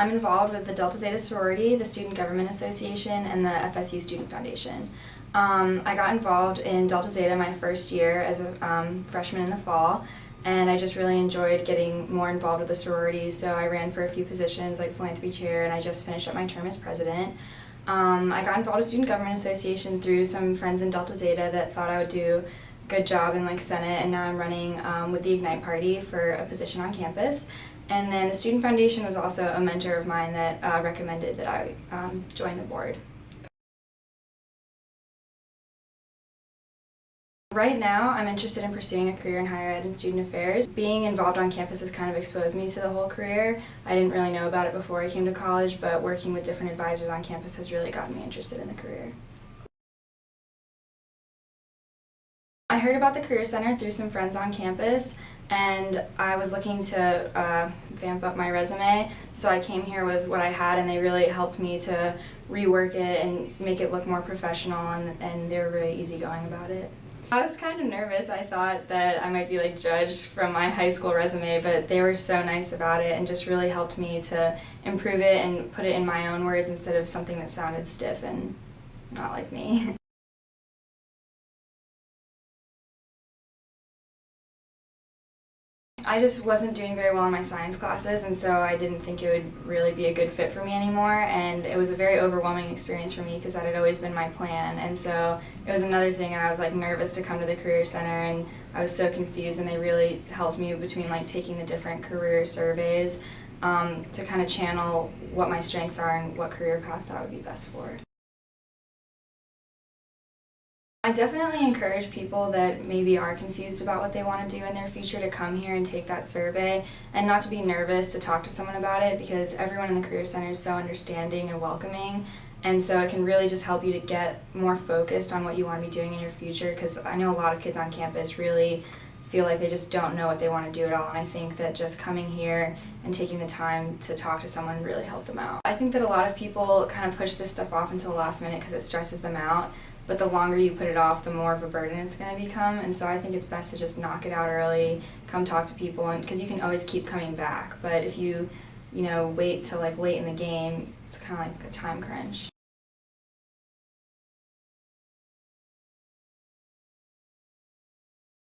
I'm involved with the Delta Zeta Sorority, the Student Government Association, and the FSU Student Foundation. Um, I got involved in Delta Zeta my first year as a um, freshman in the fall, and I just really enjoyed getting more involved with the sorority, so I ran for a few positions like philanthropy chair, and I just finished up my term as president. Um, I got involved with Student Government Association through some friends in Delta Zeta that thought I would do a good job in like Senate, and now I'm running um, with the Ignite Party for a position on campus. And then the Student Foundation was also a mentor of mine that uh, recommended that I um, join the board. Right now, I'm interested in pursuing a career in higher ed and student affairs. Being involved on campus has kind of exposed me to the whole career. I didn't really know about it before I came to college, but working with different advisors on campus has really gotten me interested in the career. I heard about the Career Center through some friends on campus, and I was looking to uh, vamp up my resume, so I came here with what I had, and they really helped me to rework it and make it look more professional, and, and they were really easygoing about it. I was kind of nervous. I thought that I might be like judged from my high school resume, but they were so nice about it and just really helped me to improve it and put it in my own words instead of something that sounded stiff and not like me. I just wasn't doing very well in my science classes and so I didn't think it would really be a good fit for me anymore and it was a very overwhelming experience for me because that had always been my plan and so it was another thing and I was like nervous to come to the career center and I was so confused and they really helped me between like taking the different career surveys um, to kind of channel what my strengths are and what career path that would be best for. I definitely encourage people that maybe are confused about what they want to do in their future to come here and take that survey and not to be nervous to talk to someone about it because everyone in the Career Center is so understanding and welcoming. And so it can really just help you to get more focused on what you want to be doing in your future because I know a lot of kids on campus really feel like they just don't know what they want to do at all. And I think that just coming here and taking the time to talk to someone really helped them out. I think that a lot of people kind of push this stuff off until the last minute because it stresses them out but the longer you put it off, the more of a burden it's going to become. And so I think it's best to just knock it out early, come talk to people, and because you can always keep coming back. But if you, you know, wait till like late in the game, it's kind of like a time crunch.